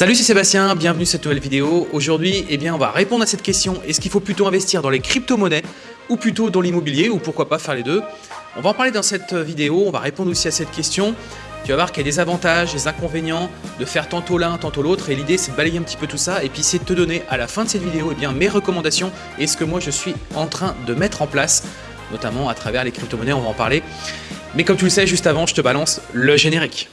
Salut, c'est Sébastien, bienvenue sur cette nouvelle vidéo. Aujourd'hui, eh bien, on va répondre à cette question. Est-ce qu'il faut plutôt investir dans les crypto-monnaies ou plutôt dans l'immobilier ou pourquoi pas faire les deux? On va en parler dans cette vidéo, on va répondre aussi à cette question. Tu vas voir qu'il y a des avantages, des inconvénients de faire tantôt l'un, tantôt l'autre et l'idée c'est de balayer un petit peu tout ça et puis c'est de te donner à la fin de cette vidéo eh bien, mes recommandations et ce que moi je suis en train de mettre en place notamment à travers les crypto-monnaies, on va en parler. Mais comme tu le sais, juste avant, je te balance le générique.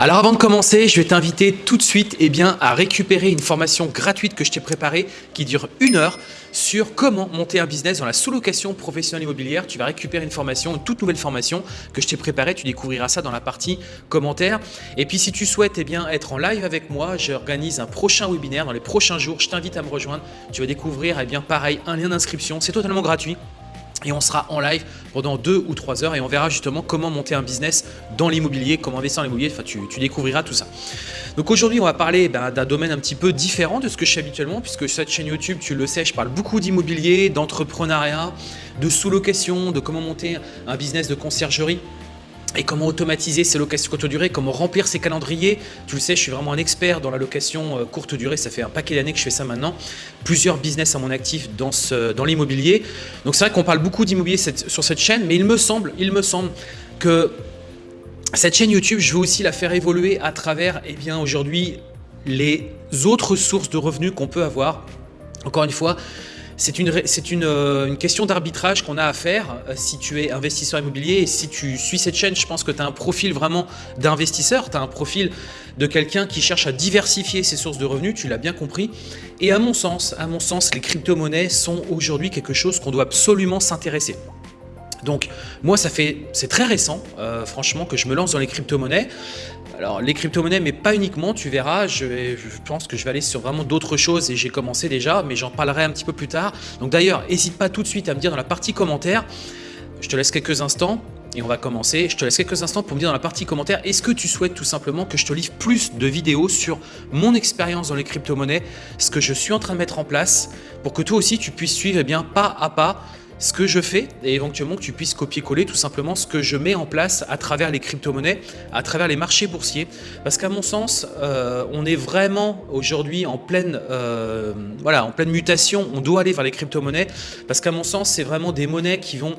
Alors avant de commencer, je vais t'inviter tout de suite eh à récupérer une formation gratuite que je t'ai préparée qui dure une heure sur comment monter un business dans la sous-location professionnelle immobilière. Tu vas récupérer une formation, une toute nouvelle formation que je t'ai préparée. Tu découvriras ça dans la partie commentaires. Et puis si tu souhaites eh être en live avec moi, j'organise un prochain webinaire dans les prochains jours. Je t'invite à me rejoindre. Tu vas découvrir eh bien, pareil un lien d'inscription. C'est totalement gratuit et on sera en live pendant deux ou trois heures et on verra justement comment monter un business dans l'immobilier, comment investir dans l'immobilier, enfin tu, découvriras tout ça. Donc aujourd'hui on va parler ben, d'un domaine un petit peu différent de ce que je fais habituellement puisque cette chaîne YouTube, tu le sais, je parle beaucoup d'immobilier, d'entrepreneuriat, de sous-location, de comment monter un business de conciergerie et comment automatiser ces locations courte durée, comment remplir ses calendriers? Tu le sais, je suis vraiment un expert dans la location euh, courte durée, ça fait un paquet d'années que je fais ça maintenant. Plusieurs business à mon actif dans, l'immobilier. Donc c'est vrai qu'on parle beaucoup d'immobilier sur cette chaîne, mais il me semble, il me semble que cette chaîne YouTube, je veux aussi la faire évoluer à travers eh bien aujourd'hui les autres sources de revenus qu'on peut avoir. Encore une fois, c'est une, euh, une, question d'arbitrage qu'on a à faire euh, si tu es investisseur immobilier et si tu suis cette chaîne, je pense que tu as un profil vraiment d'investisseur, tu as un profil de quelqu'un qui cherche à diversifier ses sources de revenus, tu l'as bien compris. Et à mon sens, à mon sens, les crypto-monnaies sont aujourd'hui quelque chose qu'on doit absolument s'intéresser. Donc moi, ça fait, c'est très récent, euh, franchement, que je me lance dans les crypto-monnaies. Alors les crypto-monnaies, mais pas uniquement, tu verras, je, pense que je vais aller sur vraiment d'autres choses et j'ai commencé déjà, mais j'en parlerai un petit peu plus tard. Donc d'ailleurs, n'hésite pas tout de suite à me dire dans la partie commentaires, je te laisse quelques instants et on va commencer. Je te laisse quelques instants pour me dire dans la partie commentaires, est-ce que tu souhaites tout simplement que je te livre plus de vidéos sur mon expérience dans les crypto-monnaies, ce que je suis en train de mettre en place, pour que toi aussi tu puisses suivre eh bien, pas à pas ce que je fais et éventuellement que tu puisses copier-coller tout simplement ce que je mets en place à travers les crypto-monnaies, à travers les marchés boursiers. Parce qu'à mon sens, euh, on est vraiment aujourd'hui en pleine euh, voilà, en pleine mutation. On doit aller vers les crypto-monnaies parce qu'à mon sens, c'est vraiment des monnaies qui vont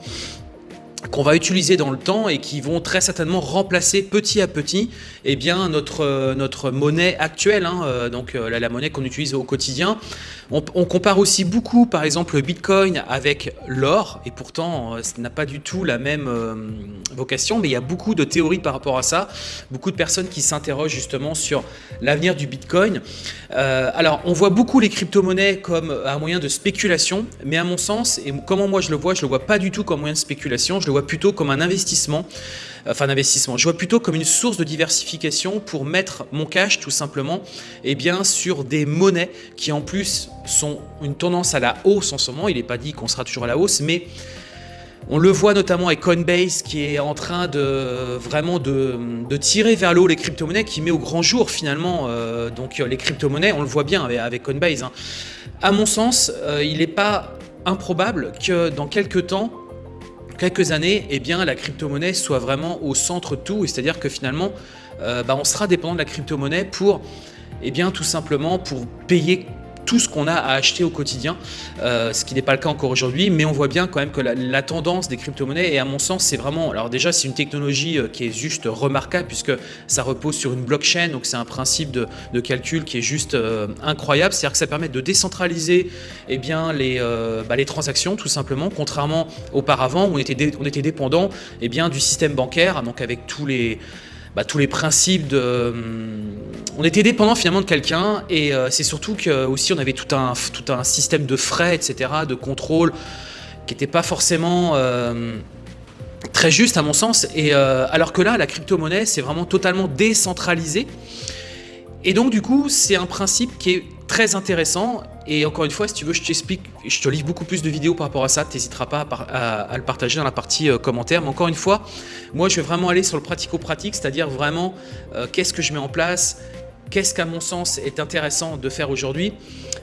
qu'on va utiliser dans le temps et qui vont très certainement remplacer petit à petit eh bien, notre, euh, notre monnaie actuelle, hein, donc la, monnaie qu'on utilise au quotidien. On, compare aussi beaucoup par exemple le Bitcoin avec l'or et pourtant ça n'a pas du tout la même vocation mais il y a beaucoup de théories par rapport à ça, beaucoup de personnes qui s'interrogent justement sur l'avenir du Bitcoin. alors on voit beaucoup les crypto-monnaies comme un moyen de spéculation mais à mon sens et comment moi je le vois, je le vois pas du tout comme moyen de spéculation, je le vois plutôt comme un investissement, enfin un investissement, je vois plutôt comme une source de diversification pour mettre mon cash tout simplement eh bien, sur des monnaies qui en plus sont une tendance à la hausse en ce moment, il n'est pas dit qu'on sera toujours à la hausse, mais on le voit notamment avec Coinbase qui est en train de vraiment de, tirer vers l'eau les crypto-monnaies, qui met au grand jour finalement euh, donc les crypto-monnaies, on le voit bien avec, Coinbase. Hein. À mon sens, euh, il n'est pas improbable que dans quelques temps, quelques années, eh bien, la crypto-monnaie soit vraiment au centre de tout, c'est-à-dire que finalement, euh, bah, on sera dépendant de la crypto-monnaie pour, eh bien, tout simplement pour payer tout ce qu'on a à acheter au quotidien, euh, ce qui n'est pas le cas encore aujourd'hui, mais on voit bien quand même que la, tendance des crypto-monnaies, et à mon sens, c'est vraiment, alors déjà, c'est une technologie euh, qui est juste remarquable, puisque ça repose sur une blockchain, donc c'est un principe de, calcul qui est juste euh, incroyable, c'est-à-dire que ça permet de décentraliser eh bien, les, bah, les transactions, tout simplement, contrairement auparavant, où on était, on était dépendant eh bien, du système bancaire, donc avec tous les bah, tous les principes de... Hum, on était dépendant finalement de quelqu'un et euh, c'est surtout que aussi on avait tout un, tout un système de frais, etc., de contrôle qui n'était pas forcément euh, très juste à mon sens. Et euh, alors que là, la crypto-monnaie, c'est vraiment totalement décentralisé. Et donc du coup, c'est un principe qui est très intéressant. Et encore une fois, si tu veux, je t'explique, je te livre beaucoup plus de vidéos par rapport à ça. Tu n'hésiteras pas à, le partager dans la partie euh, commentaire. Mais encore une fois, moi, je vais vraiment aller sur le pratico-pratique, c'est-à-dire vraiment euh, qu'est-ce que je mets en place, qu'est-ce qu'à mon sens est intéressant de faire aujourd'hui?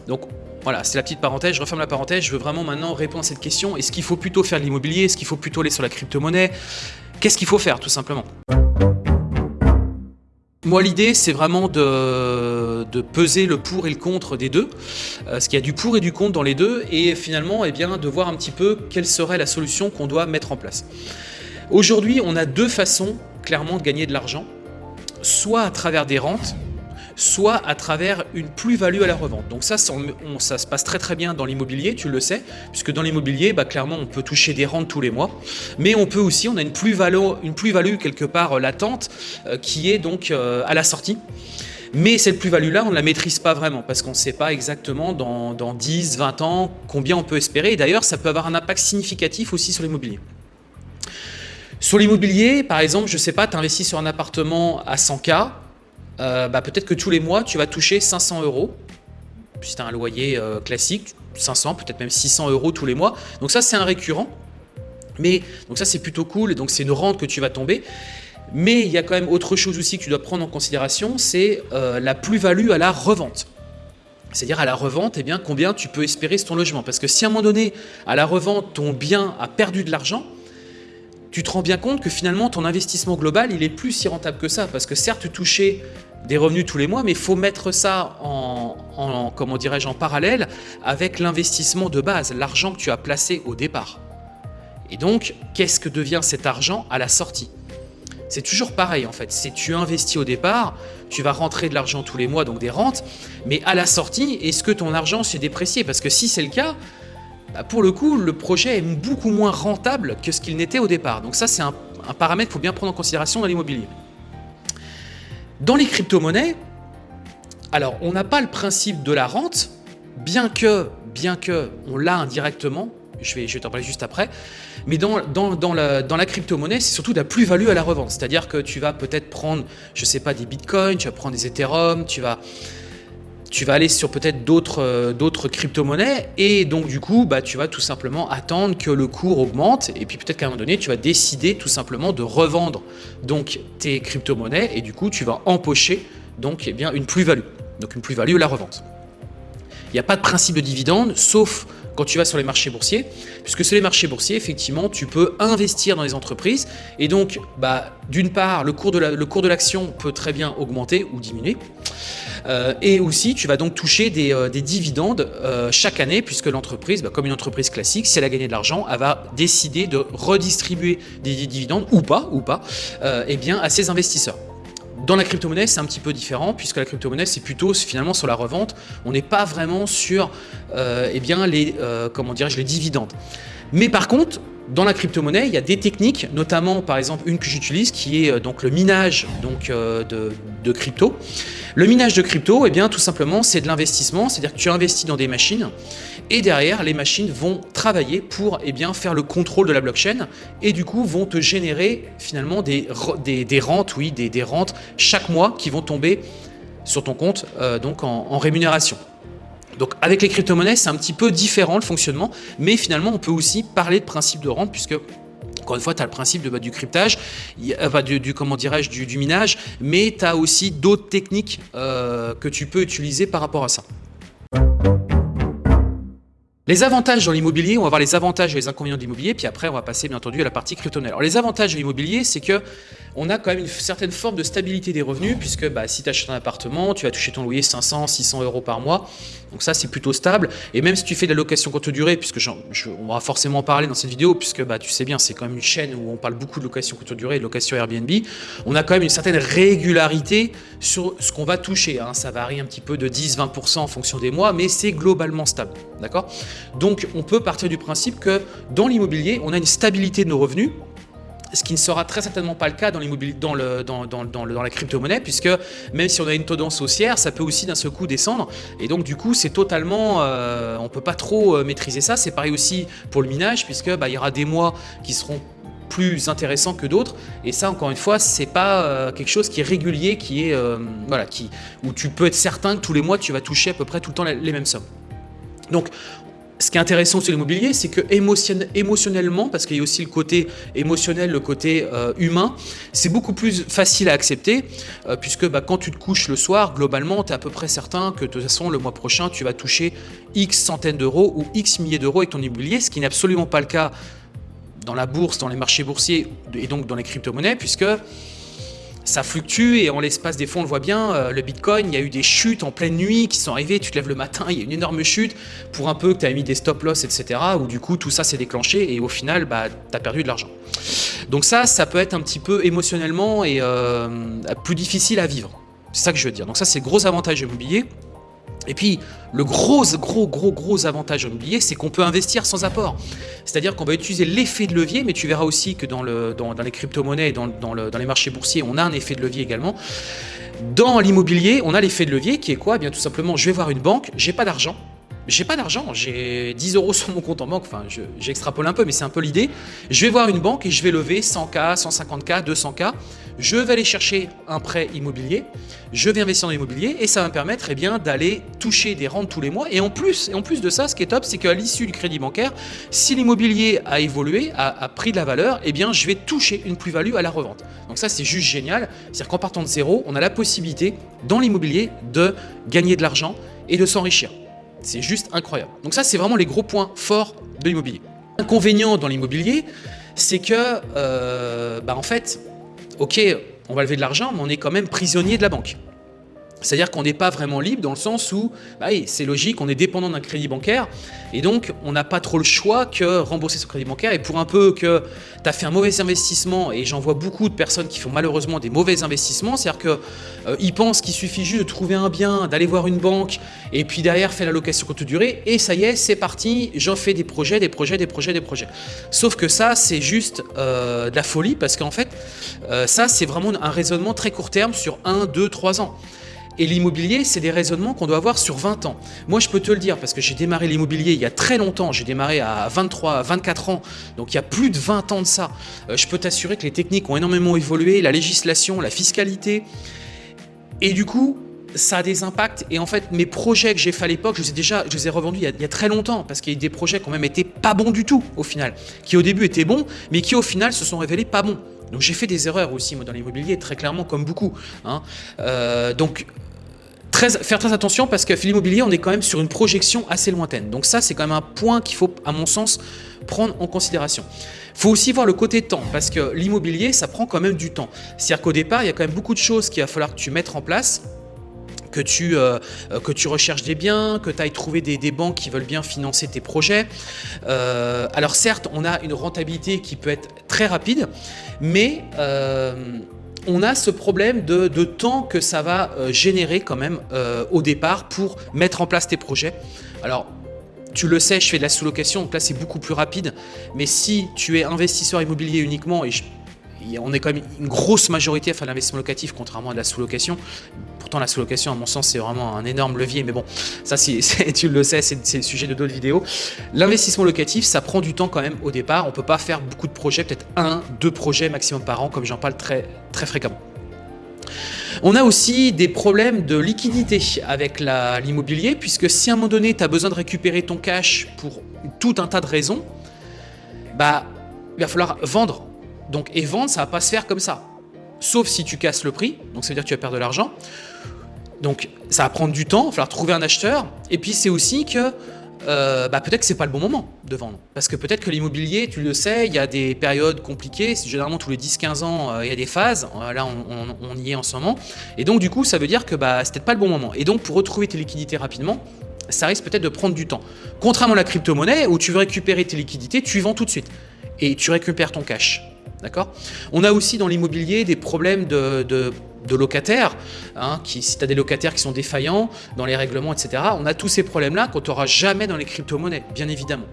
Donc voilà, c'est la petite parenthèse, je referme la parenthèse, je veux vraiment maintenant répondre à cette question. Est-ce qu'il faut plutôt faire de l'immobilier? Est-ce qu'il faut plutôt aller sur la crypto-monnaie? Qu'est-ce qu'il faut faire tout simplement? Moi, l'idée, c'est vraiment de, peser le pour et le contre des deux, euh, parce qu'il y a du pour et du contre dans les deux, et finalement, eh bien, de voir un petit peu quelle serait la solution qu'on doit mettre en place. Aujourd'hui, on a deux façons, clairement, de gagner de l'argent, soit à travers des rentes, soit à travers une plus-value à la revente. Donc ça, ça, se passe très très bien dans l'immobilier, tu le sais, puisque dans l'immobilier, bah, clairement, on peut toucher des rentes tous les mois, mais on peut aussi, on a une plus-value plus quelque part latente euh, qui est donc euh, à la sortie. Mais cette plus-value-là, on ne la maîtrise pas vraiment parce qu'on ne sait pas exactement dans, dans 10, 20 ans combien on peut espérer. Et d'ailleurs, ça peut avoir un impact significatif aussi sur l'immobilier. Sur l'immobilier, par exemple, je ne sais pas, tu investis sur un appartement à 100K, euh, bah, peut-être que tous les mois, tu vas toucher 500 euros. Si tu as un loyer euh, classique, 500, peut-être même 600 euros tous les mois. Donc ça, c'est un récurrent. Mais donc ça, c'est plutôt cool. Donc, c'est une rente que tu vas tomber. Mais il y a quand même autre chose aussi que tu dois prendre en considération, c'est euh, la plus-value à la revente. C'est-à-dire à la revente, eh bien, combien tu peux espérer sur ton logement. Parce que si à un moment donné, à la revente, ton bien a perdu de l'argent, tu te rends bien compte que finalement ton investissement global, il est plus si rentable que ça. Parce que certes, tu touchais des revenus tous les mois, mais il faut mettre ça en, comment dirais-je, en parallèle avec l'investissement de base, l'argent que tu as placé au départ. Et donc, qu'est-ce que devient cet argent à la sortie? C'est toujours pareil en fait. Si tu investis au départ, tu vas rentrer de l'argent tous les mois, donc des rentes, mais à la sortie, est-ce que ton argent s'est déprécié? Parce que si c'est le cas, bah, pour le coup, le projet est beaucoup moins rentable que ce qu'il n'était au départ. Donc ça, c'est un, paramètre qu'il faut bien prendre en considération dans l'immobilier. Dans les crypto-monnaies, alors on n'a pas le principe de la rente, bien que, bien que on l'a indirectement, je vais, je vais t'en parler juste après, mais dans, la, crypto-monnaie, c'est surtout de la plus-value à la revente. C'est-à-dire que tu vas peut-être prendre, je sais pas, des bitcoins, tu vas prendre des Ethereum, tu vas tu vas aller sur peut-être d'autres euh, crypto-monnaies et donc du coup bah, tu vas tout simplement attendre que le cours augmente et puis peut-être qu'à un moment donné tu vas décider tout simplement de revendre donc tes crypto-monnaies et du coup tu vas empocher donc eh bien une plus-value donc une plus-value la revente. Il n'y a pas de principe de dividende sauf quand tu vas sur les marchés boursiers, puisque sur les marchés boursiers, effectivement, tu peux investir dans les entreprises et donc, bah, d'une part, le cours de l'action peut très bien augmenter ou diminuer. Euh, et aussi, tu vas donc toucher des, euh, dividendes euh, chaque année, puisque l'entreprise, bah, comme une entreprise classique, si elle a gagné de l'argent, elle va décider de redistribuer des dividendes, ou pas, ou pas, eh bien, à ses investisseurs. Dans la crypto-monnaie, c'est un petit peu différent, puisque la crypto-monnaie, c'est plutôt finalement sur la revente. On n'est pas vraiment sur eh bien, les, comment les dividendes. Mais par contre, dans la crypto-monnaie, il y a des techniques, notamment par exemple une que j'utilise qui est euh, le minage donc, euh, de, crypto. Le minage de crypto, eh tout simplement, c'est de l'investissement, c'est-à-dire que tu investis dans des machines et derrière, les machines vont travailler pour eh bien, faire le contrôle de la blockchain et du coup vont te générer finalement des, rentes, oui, des, des, rentes chaque mois qui vont tomber sur ton compte euh, donc en rémunération. Donc avec les crypto-monnaies, c'est un petit peu différent le fonctionnement, mais finalement on peut aussi parler de principe de rente puisque encore une fois, tu as le principe bah, du cryptage, du, comment dirais-je, du, minage, mais tu as aussi d'autres techniques euh, que tu peux utiliser par rapport à ça. Les avantages dans l'immobilier, on va voir les avantages et les inconvénients de l'immobilier, puis après on va passer bien entendu à la partie crypto Alors les avantages de l'immobilier, c'est que on a quand même une certaine forme de stabilité des revenus, puisque bah, si tu achètes un appartement, tu vas toucher ton loyer 500, 600 euros par mois. Donc ça, c'est plutôt stable. Et même si tu fais de la location courte durée, puisque on va forcément en parler dans cette vidéo, puisque bah, tu sais bien, c'est quand même une chaîne où on parle beaucoup de location courte durée et de location Airbnb, on a quand même une certaine régularité sur ce qu'on va toucher. Hein. Ça varie un petit peu de 10-20% en fonction des mois, mais c'est globalement stable. D'accord? Donc, on peut partir du principe que dans l'immobilier, on a une stabilité de nos revenus, ce qui ne sera très certainement pas le cas dans, dans, la crypto-monnaie, puisque même si on a une tendance haussière, ça peut aussi d'un seul coup descendre. Et donc du coup, c'est totalement, euh, on peut pas trop euh, maîtriser ça. C'est pareil aussi pour le minage, puisque bah, il y aura des mois qui seront plus intéressants que d'autres. Et ça, encore une fois, c'est pas euh, quelque chose qui est régulier, qui est euh, voilà, qui où tu peux être certain que tous les mois tu vas toucher à peu près tout le temps les mêmes sommes. Donc ce qui est intéressant sur l'immobilier, c'est que émotionnellement, parce qu'il y a aussi le côté émotionnel, le côté euh, humain, c'est beaucoup plus facile à accepter, euh, puisque bah, quand tu te couches le soir, globalement, tu es à peu près certain que de toute façon, le mois prochain, tu vas toucher X centaines d'euros ou X milliers d'euros avec ton immobilier, ce qui n'est absolument pas le cas dans la bourse, dans les marchés boursiers et donc dans les crypto-monnaies, puisque ça fluctue et en l'espace des fonds, on le voit bien, euh, le Bitcoin, il y a eu des chutes en pleine nuit qui sont arrivées, tu te lèves le matin, il y a une énorme chute pour un peu que tu as mis des stop-loss, etc. Où du coup, tout ça s'est déclenché et au final, bah, tu as perdu de l'argent. Donc ça, ça peut être un petit peu émotionnellement et euh, plus difficile à vivre. C'est ça que je veux dire. Donc ça, c'est gros avantage immobilier. Et puis, le gros, gros, gros, gros avantage immobilier, c'est qu'on peut investir sans apport. C'est-à-dire qu'on va utiliser l'effet de levier, mais tu verras aussi que dans, le, dans, les crypto-monnaies et dans, dans, les marchés boursiers, on a un effet de levier également. Dans l'immobilier, on a l'effet de levier qui est quoi? Eh Bien tout simplement, je vais voir une banque, j'ai pas d'argent, j'ai pas d'argent, j'ai 10 euros sur mon compte en banque, enfin j'extrapole un peu, mais c'est un peu l'idée. Je vais voir une banque et je vais lever 100K, 150K, 200K. Je vais aller chercher un prêt immobilier, je vais investir dans l'immobilier et ça va me permettre eh bien d'aller toucher des rentes tous les mois. Et en plus, de ça, ce qui est top, c'est qu'à l'issue du crédit bancaire, si l'immobilier a évolué, a, pris de la valeur, eh bien je vais toucher une plus-value à la revente. Donc ça, c'est juste génial. C'est-à-dire qu'en partant de zéro, on a la possibilité dans l'immobilier de gagner de l'argent et de s'enrichir. C'est juste incroyable. Donc ça, c'est vraiment les gros points forts de l'immobilier. L'inconvénient dans l'immobilier, c'est que, euh, bah en fait, ok, on va lever de l'argent, mais on est quand même prisonnier de la banque. C'est-à-dire qu'on n'est pas vraiment libre dans le sens où, bah c'est logique, on est dépendant d'un crédit bancaire et donc on n'a pas trop le choix que rembourser ce crédit bancaire. Et pour un peu que tu as fait un mauvais investissement, et j'en vois beaucoup de personnes qui font malheureusement des mauvais investissements, c'est-à-dire qu'ils euh, pensent qu'il suffit juste de trouver un bien, d'aller voir une banque et puis derrière faire la location courte durée et ça y est, c'est parti, j'en fais des projets, des projets, des projets, des projets. Sauf que ça, c'est juste euh, de la folie parce qu'en fait, euh, ça, c'est vraiment un raisonnement très court terme sur 1, 2, 3 ans. Et l'immobilier, c'est des raisonnements qu'on doit avoir sur 20 ans. Moi, je peux te le dire parce que j'ai démarré l'immobilier il y a très longtemps. J'ai démarré à 23, 24 ans. Donc, il y a plus de 20 ans de ça. Euh, je peux t'assurer que les techniques ont énormément évolué, la législation, la fiscalité. Et du coup, ça a des impacts. Et en fait, mes projets que j'ai fait à l'époque, je les ai déjà, je les ai revendus il y a, très longtemps parce qu'il y a des projets qui ont même été pas bons du tout au final, qui au début étaient bons, mais qui au final se sont révélés pas bons. Donc j'ai fait des erreurs aussi moi dans l'immobilier, très clairement comme beaucoup. Hein. Euh, donc faire très attention parce que l'immobilier, on est quand même sur une projection assez lointaine. Donc ça, c'est quand même un point qu'il faut, à mon sens, prendre en considération. Il faut aussi voir le côté temps, parce que l'immobilier, ça prend quand même du temps. C'est-à-dire qu'au départ, il y a quand même beaucoup de choses qu'il va falloir que tu mettes en place, que tu, euh, que tu recherches des biens, que tu ailles trouver des, banques qui veulent bien financer tes projets. Euh, alors certes, on a une rentabilité qui peut être très rapide, mais... Euh, on a ce problème de, temps que ça va euh, générer quand même euh, au départ pour mettre en place tes projets. Alors, tu le sais, je fais de la sous-location, donc là c'est beaucoup plus rapide. Mais si tu es investisseur immobilier uniquement, et on est quand même une grosse majorité à faire l'investissement locatif, contrairement à la sous-location, la sous-location, à mon sens, c'est vraiment un énorme levier. Mais bon, ça, tu le sais, c'est le sujet de d'autres vidéos. L'investissement locatif, ça prend du temps quand même au départ. On peut pas faire beaucoup de projets, peut-être un, deux projets maximum par an, comme j'en parle très, très fréquemment. On a aussi des problèmes de liquidité avec l'immobilier, puisque si à un moment donné, tu as besoin de récupérer ton cash pour tout un tas de raisons, bah, il va falloir vendre. Donc, et vendre, ça va pas se faire comme ça sauf si tu casses le prix, donc ça veut dire que tu vas perdre de l'argent. Donc ça va prendre du temps, il va falloir trouver un acheteur. Et puis c'est aussi que euh, bah, peut-être que c'est pas le bon moment de vendre. Parce que peut-être que l'immobilier, tu le sais, il y a des périodes compliquées. Généralement, tous les 10-15 ans, euh, il y a des phases. Euh, là, on, y est en ce moment. Et donc, du coup, ça veut dire que bah, c'est peut-être pas le bon moment. Et donc, pour retrouver tes liquidités rapidement, ça risque peut-être de prendre du temps. Contrairement à la crypto-monnaie, où tu veux récupérer tes liquidités, tu vends tout de suite. Et tu récupères ton cash. On a aussi dans l'immobilier des problèmes de, locataires. Hein, qui, si tu as des locataires qui sont défaillants dans les règlements, etc., on a tous ces problèmes-là qu'on n'aura jamais dans les crypto-monnaies, bien évidemment.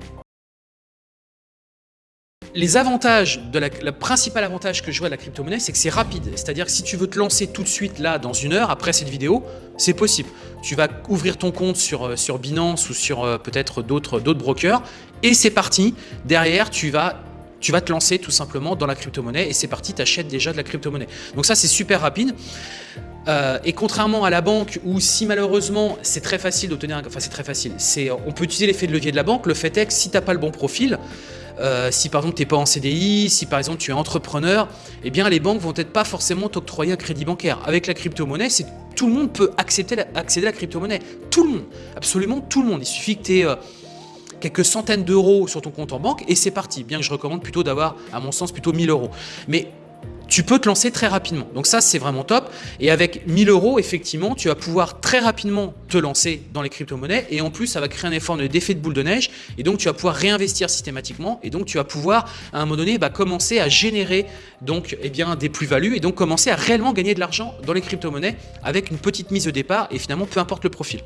Les avantages, la, le principal avantage que je vois de la crypto-monnaie, c'est que c'est rapide. C'est-à-dire que si tu veux te lancer tout de suite, là, dans une heure, après cette vidéo, c'est possible. Tu vas ouvrir ton compte sur, euh, Binance ou sur euh, peut-être d'autres brokers, et c'est parti. Derrière, tu vas tu vas te lancer tout simplement dans la crypto-monnaie et c'est parti, tu achètes déjà de la crypto-monnaie. Donc ça, c'est super rapide. Euh, et contrairement à la banque où si malheureusement c'est très facile d'obtenir, enfin c'est très facile, on peut utiliser l'effet de levier de la banque, le fait est que si tu n'as pas le bon profil, euh, si par exemple tu n'es pas en CDI, si par exemple tu es entrepreneur, eh bien les banques vont peut-être pas forcément t'octroyer un crédit bancaire. Avec la crypto-monnaie, tout le monde peut accéder, à la crypto-monnaie. Tout le monde, absolument tout le monde. Il suffit que tu aies quelques centaines d'euros sur ton compte en banque et c'est parti. Bien que je recommande plutôt d'avoir, à mon sens, plutôt 1000 euros. Mais tu peux te lancer très rapidement. Donc ça, c'est vraiment top. Et avec 1000 euros, effectivement, tu vas pouvoir très rapidement te lancer dans les crypto-monnaies. Et en plus, ça va créer un effort d'effet de boule de neige. Et donc, tu vas pouvoir réinvestir systématiquement. Et donc, tu vas pouvoir, à un moment donné, bah, commencer à générer donc, eh bien, des plus-values. Et donc, commencer à réellement gagner de l'argent dans les crypto-monnaies avec une petite mise de départ. Et finalement, peu importe le profil.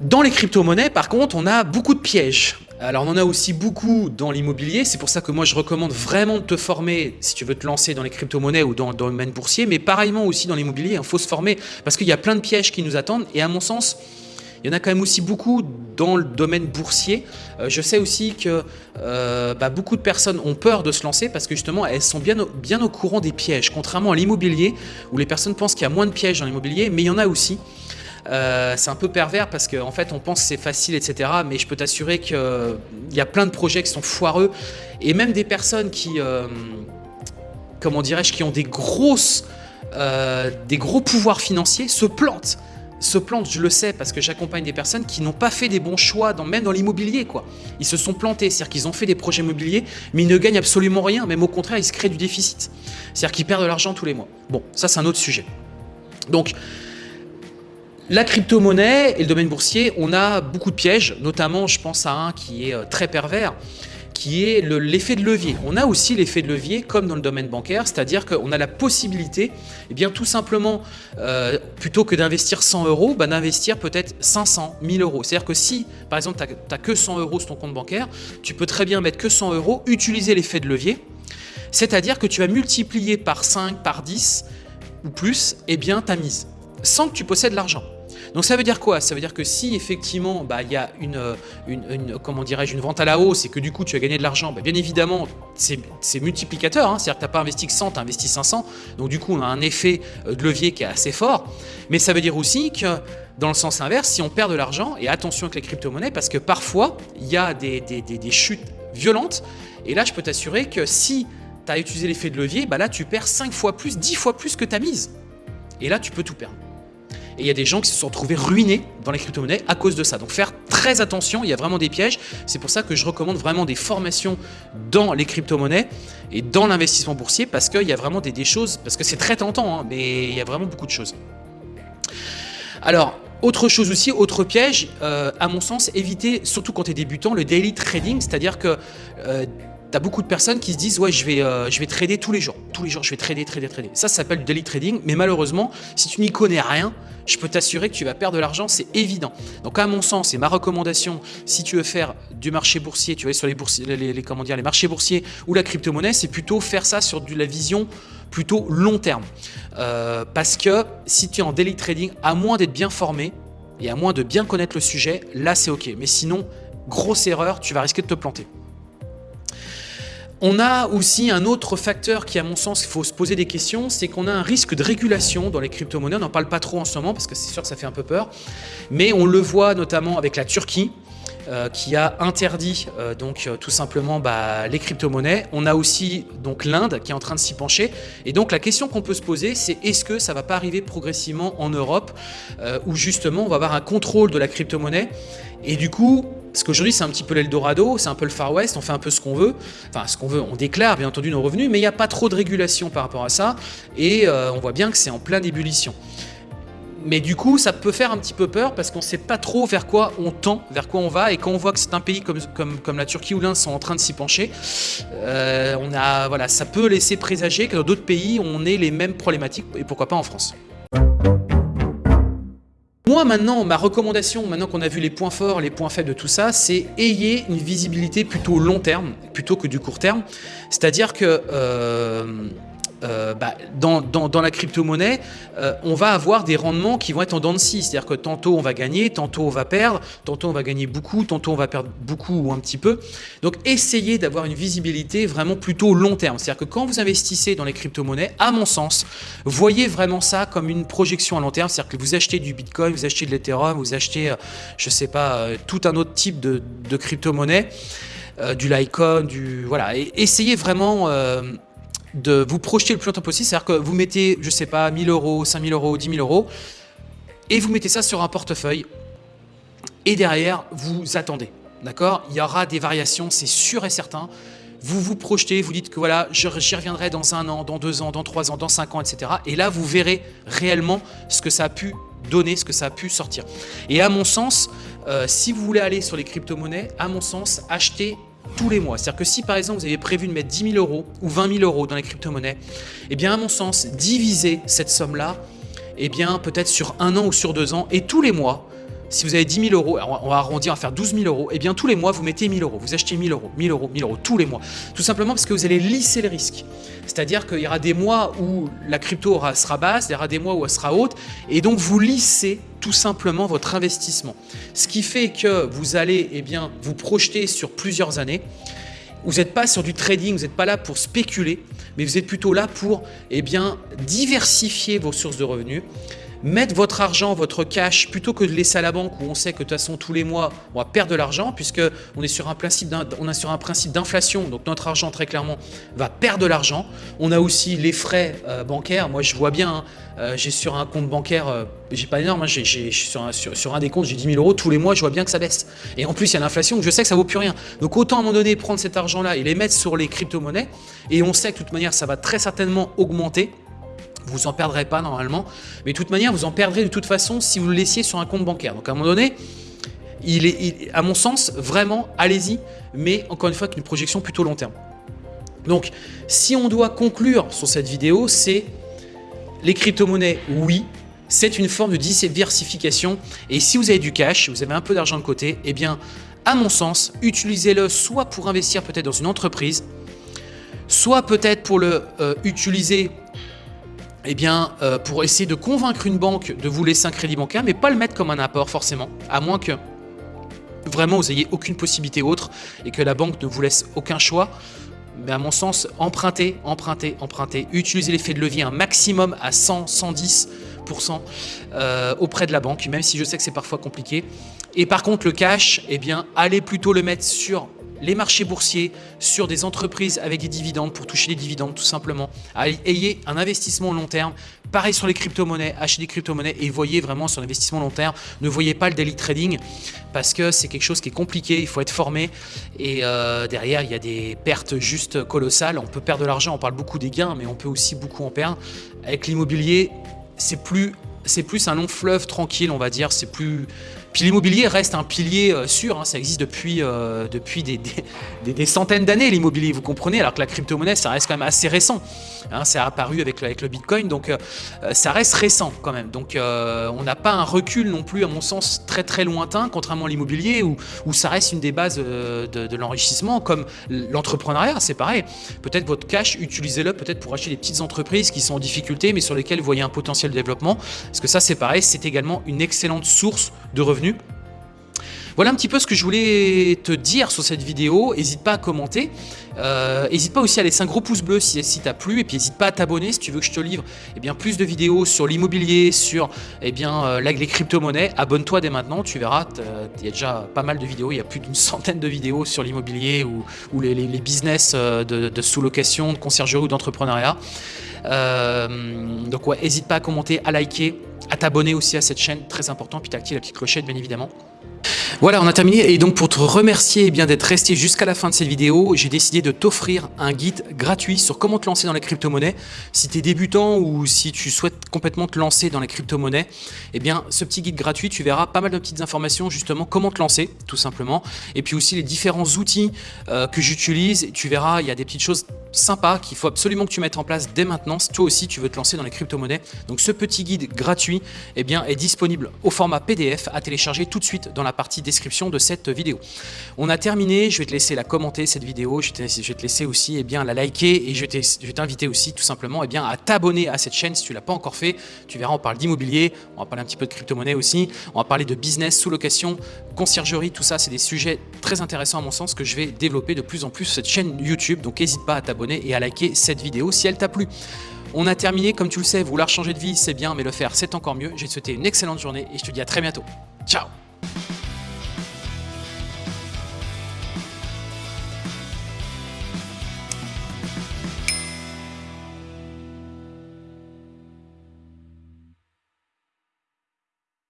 Dans les crypto-monnaies, par contre, on a beaucoup de pièges. Alors on en a aussi beaucoup dans l'immobilier, c'est pour ça que moi je recommande vraiment de te former si tu veux te lancer dans les crypto-monnaies ou dans, le domaine boursier, mais pareillement aussi dans l'immobilier, il faut se former parce qu'il y a plein de pièges qui nous attendent et à mon sens, il y en a quand même aussi beaucoup dans le domaine boursier. Euh, je sais aussi que euh, bah, beaucoup de personnes ont peur de se lancer parce que justement elles sont bien bien au courant des pièges, contrairement à l'immobilier où les personnes pensent qu'il y a moins de pièges dans l'immobilier, mais il y en a aussi. Euh, c'est un peu pervers parce qu'en fait on pense que c'est facile, etc. Mais je peux t'assurer qu'il y a plein de projets qui sont foireux et même des personnes qui, euh, comment dirais-je, qui ont des grosses, euh, des gros pouvoirs financiers se plantent se plantent, je le sais, parce que j'accompagne des personnes qui n'ont pas fait des bons choix, même dans l'immobilier. quoi. Ils se sont plantés, c'est-à-dire qu'ils ont fait des projets immobiliers, mais ils ne gagnent absolument rien, même au contraire, ils se créent du déficit. C'est-à-dire qu'ils perdent de l'argent tous les mois. Bon, ça c'est un autre sujet. Donc, la crypto-monnaie et le domaine boursier, on a beaucoup de pièges, notamment je pense à un qui est euh, très pervers, qui est l'effet de levier. On a aussi l'effet de levier comme dans le domaine bancaire, c'est-à-dire qu'on a la possibilité, eh bien tout simplement, euh, plutôt que d'investir 100 euros, bah, d'investir peut-être 500, 1000 euros. C'est-à-dire que si, par exemple, tu n'as que 100 euros sur ton compte bancaire, tu peux très bien mettre que 100 euros, utiliser l'effet de levier, c'est-à-dire que tu vas multiplier par 5, par 10 ou plus, eh bien ta mise, sans que tu possèdes l'argent. Donc ça veut dire quoi? Ça veut dire que si effectivement bah, il y a une, une, comment une vente à la hausse et que du coup tu as gagné de l'argent, bah, bien évidemment c'est multiplicateur, hein. c'est-à-dire que tu n'as pas investi que 100, tu as investi 500, donc du coup on a un effet euh, de levier qui est assez fort, mais ça veut dire aussi que dans le sens inverse, si on perd de l'argent, et attention avec les crypto-monnaies, parce que parfois il y a des, des, chutes violentes, et là je peux t'assurer que si tu as utilisé l'effet de levier, bah là tu perds 5 fois plus, 10 fois plus que ta mise. Et là tu peux tout perdre. Et il y a des gens qui se sont retrouvés ruinés dans les crypto-monnaies à cause de ça. Donc faire très attention, il y a vraiment des pièges. C'est pour ça que je recommande vraiment des formations dans les crypto-monnaies et dans l'investissement boursier parce qu'il y a vraiment des, choses, parce que c'est très tentant, hein, mais il y a vraiment beaucoup de choses. Alors, autre chose aussi, autre piège, euh, à mon sens, éviter, surtout quand tu es débutant, le daily trading, c'est-à-dire que euh, tu as beaucoup de personnes qui se disent ouais je vais, euh, je vais trader tous les jours, tous les jours je vais trader, trader, trader. Ça, ça s'appelle du daily trading, mais malheureusement, si tu n'y connais rien, je peux t'assurer que tu vas perdre de l'argent, c'est évident. Donc à mon sens, et ma recommandation, si tu veux faire du marché boursier, tu vas sur les, boursiers, les, comment dire, les marchés boursiers ou la crypto-monnaie, c'est plutôt faire ça sur de la vision plutôt long terme. Euh, parce que si tu es en daily trading, à moins d'être bien formé et à moins de bien connaître le sujet, là c'est ok. Mais sinon, grosse erreur, tu vas risquer de te planter. On a aussi un autre facteur qui, à mon sens, il faut se poser des questions, c'est qu'on a un risque de régulation dans les crypto-monnaies. On n'en parle pas trop en ce moment parce que c'est sûr que ça fait un peu peur. Mais on le voit notamment avec la Turquie, euh, qui a interdit euh, donc euh, tout simplement bah, les crypto-monnaies. On a aussi donc l'Inde qui est en train de s'y pencher. Et donc la question qu'on peut se poser, c'est est-ce que ça va pas arriver progressivement en Europe, où justement on va avoir un contrôle de la crypto-monnaie? Et du coup, parce qu'aujourd'hui, c'est un petit peu l'Eldorado, c'est un peu le Far West, on fait un peu ce qu'on veut. Enfin, ce qu'on veut, on déclare bien entendu nos revenus, mais il n'y a pas trop de régulation par rapport à ça. Et euh, on voit bien que c'est en pleine ébullition. Mais du coup, ça peut faire un petit peu peur parce qu'on ne sait pas trop vers quoi on tend, vers quoi on va. Et quand on voit que c'est un pays comme, comme, la Turquie ou l'Inde sont en train de s'y pencher, euh, on a, voilà, ça peut laisser présager que dans d'autres pays, on ait les mêmes problématiques, et pourquoi pas en France. Moi maintenant, ma recommandation, maintenant qu'on a vu les points forts, les points faibles de tout ça, c'est ayez une visibilité plutôt long terme, plutôt que du court terme. C'est-à-dire que euh, euh, bah, dans, la crypto-monnaie, euh, on va avoir des rendements qui vont être en dents de scie. C'est-à-dire que tantôt on va gagner, tantôt on va perdre, tantôt on va gagner beaucoup, tantôt on va perdre beaucoup ou un petit peu. Donc essayez d'avoir une visibilité vraiment plutôt long terme. C'est-à-dire que quand vous investissez dans les crypto-monnaies, à mon sens, voyez vraiment ça comme une projection à long terme. C'est-à-dire que vous achetez du Bitcoin, vous achetez de l'Ethereum, vous achetez, je sais pas, tout un autre type de, crypto-monnaie. du Litecoin, du voilà, essayez vraiment de vous projeter le plus longtemps possible. C'est-à-dire que vous mettez, je sais pas, 1000 euros, 5000 euros, 10 000 euros, et vous mettez ça sur un portefeuille. Et derrière, vous attendez. D'accord? Il y aura des variations, c'est sûr et certain. Vous vous projetez, vous dites que voilà, j'y reviendrai dans un an, dans deux ans, dans trois ans, dans cinq ans, etc. Et là, vous verrez réellement ce que ça a pu donner, ce que ça a pu sortir. Et à mon sens, euh, si vous voulez aller sur les crypto-monnaies, à mon sens, achetez tous les mois. C'est-à-dire que si par exemple vous avez prévu de mettre 10 000 euros ou 20 000 euros dans les crypto-monnaies, eh bien à mon sens, divisez cette somme-là, eh bien peut-être sur un an ou sur deux ans, et tous les mois, si vous avez 10 000 euros, on va arrondir, on va faire 12 000 euros, et eh bien tous les mois, vous mettez 1000 euros, vous achetez 1000 euros, 1000 euros, 1000 euros, tous les mois. Tout simplement parce que vous allez lisser le risque. C'est-à-dire qu'il y aura des mois où la crypto sera basse, il y aura des mois où elle sera haute, et donc vous lissez tout simplement votre investissement. Ce qui fait que vous allez eh bien, vous projeter sur plusieurs années, vous n'êtes pas sur du trading, vous n'êtes pas là pour spéculer, mais vous êtes plutôt là pour eh bien, diversifier vos sources de revenus, mettre votre argent, votre cash, plutôt que de laisser à la banque où on sait que de toute façon tous les mois on va perdre de l'argent puisque on est sur un principe d'inflation donc notre argent très clairement va perdre de l'argent. On a aussi les frais euh, bancaires. Moi je vois bien, hein, euh, j'ai sur un compte bancaire, euh, j'ai pas énorme, hein, j'ai sur, un, sur, un des comptes j'ai 10 000 euros tous les mois, je vois bien que ça baisse. Et en plus il y a l'inflation, je sais que ça vaut plus rien. Donc autant à un moment donné prendre cet argent là et les mettre sur les crypto-monnaies et on sait que de toute manière ça va très certainement augmenter vous en perdrez pas normalement, mais de toute manière, vous en perdrez de toute façon si vous le laissiez sur un compte bancaire. Donc à un moment donné, il est, à mon sens, vraiment, allez-y, mais encore une fois, avec une projection plutôt long terme. Donc, si on doit conclure sur cette vidéo, c'est les crypto-monnaies, oui, c'est une forme de diversification. Et si vous avez du cash, vous avez un peu d'argent de côté, eh bien, à mon sens, utilisez-le soit pour investir peut-être dans une entreprise, soit peut-être pour le euh, utiliser eh bien, euh, pour essayer de convaincre une banque de vous laisser un crédit bancaire, mais pas le mettre comme un apport forcément, à moins que vraiment vous ayez aucune possibilité autre et que la banque ne vous laisse aucun choix. Mais à mon sens, emprunter, emprunter, emprunter, utiliser l'effet de levier un maximum à 100, 110% euh, auprès de la banque, même si je sais que c'est parfois compliqué. Et par contre, le cash, eh bien, allez plutôt le mettre sur les marchés boursiers sur des entreprises avec des dividendes pour toucher les dividendes tout simplement. Ayez un investissement long terme. Pareil sur les crypto-monnaies, achetez des crypto-monnaies et voyez vraiment sur l'investissement long terme. Ne voyez pas le daily trading parce que c'est quelque chose qui est compliqué, il faut être formé et euh, derrière il y a des pertes juste colossales. On peut perdre de l'argent, on parle beaucoup des gains mais on peut aussi beaucoup en perdre. Avec l'immobilier, c'est plus c'est plus un long fleuve tranquille, on va dire. C'est plus. Puis l'immobilier reste un pilier euh, sûr. Hein. ça existe depuis, euh, depuis des, des, centaines d'années, l'immobilier, vous comprenez, alors que la crypto-monnaie, ça reste quand même assez récent. Hein, c'est apparu avec, avec le Bitcoin, donc euh, ça reste récent quand même. Donc on n'a pas un recul non plus, à mon sens, très très lointain, contrairement à l'immobilier, où, où ça reste une des bases de l'enrichissement, comme l'entrepreneuriat, c'est pareil. Peut-être votre cash, utilisez-le peut-être pour acheter des petites entreprises qui sont en difficulté, mais sur lesquelles vous voyez un potentiel de développement. Parce que ça, c'est pareil, c'est également une excellente source de revenus. Voilà un petit peu ce que je voulais te dire sur cette vidéo. N'hésite pas à commenter. N'hésite euh, pas aussi à laisser un gros pouce bleu si, si t'as plu. Et puis n'hésite pas à t'abonner si tu veux que je te livre eh bien, plus de vidéos sur l'immobilier, sur eh bien, euh, les crypto-monnaies. Abonne-toi dès maintenant, tu verras. Il y a déjà pas mal de vidéos. Il y a plus d'une centaine de vidéos sur l'immobilier ou, les, business euh, de, sous-location, de conciergerie ou d'entrepreneuriat. donc ouais, n'hésite pas à commenter, à liker, à t'abonner aussi à cette chaîne, très important, puis t'actives la petite clochette bien évidemment. Voilà, on a terminé et donc pour te remercier eh d'être resté jusqu'à la fin de cette vidéo, j'ai décidé de t'offrir un guide gratuit sur comment te lancer dans les crypto-monnaies. Si tu es débutant ou si tu souhaites complètement te lancer dans les crypto-monnaies, eh bien ce petit guide gratuit, tu verras pas mal de petites informations justement comment te lancer tout simplement et puis aussi les différents outils euh, que j'utilise. Tu verras, il y a des petites choses sympas qu'il faut absolument que tu mettes en place dès maintenant si toi aussi tu veux te lancer dans les crypto-monnaies. Donc ce petit guide gratuit eh bien, est disponible au format PDF à télécharger tout de suite dans la partie description de cette vidéo. On a terminé, je vais te laisser la commenter cette vidéo, je vais te laisser aussi eh bien, la liker et je vais t'inviter aussi tout simplement eh bien, à t'abonner à cette chaîne si tu l'as pas encore fait. Tu verras, on parle d'immobilier, on va parler un petit peu de crypto-monnaie aussi, on va parler de business, sous-location, conciergerie, tout ça, c'est des sujets très intéressants à mon sens que je vais développer de plus en plus cette chaîne YouTube. Donc n'hésite pas à t'abonner et à liker cette vidéo si elle t'a plu. On a terminé, comme tu le sais, vouloir changer de vie, c'est bien, mais le faire, c'est encore mieux. Je vais te souhaiter une excellente journée et je te dis à très bientôt. Ciao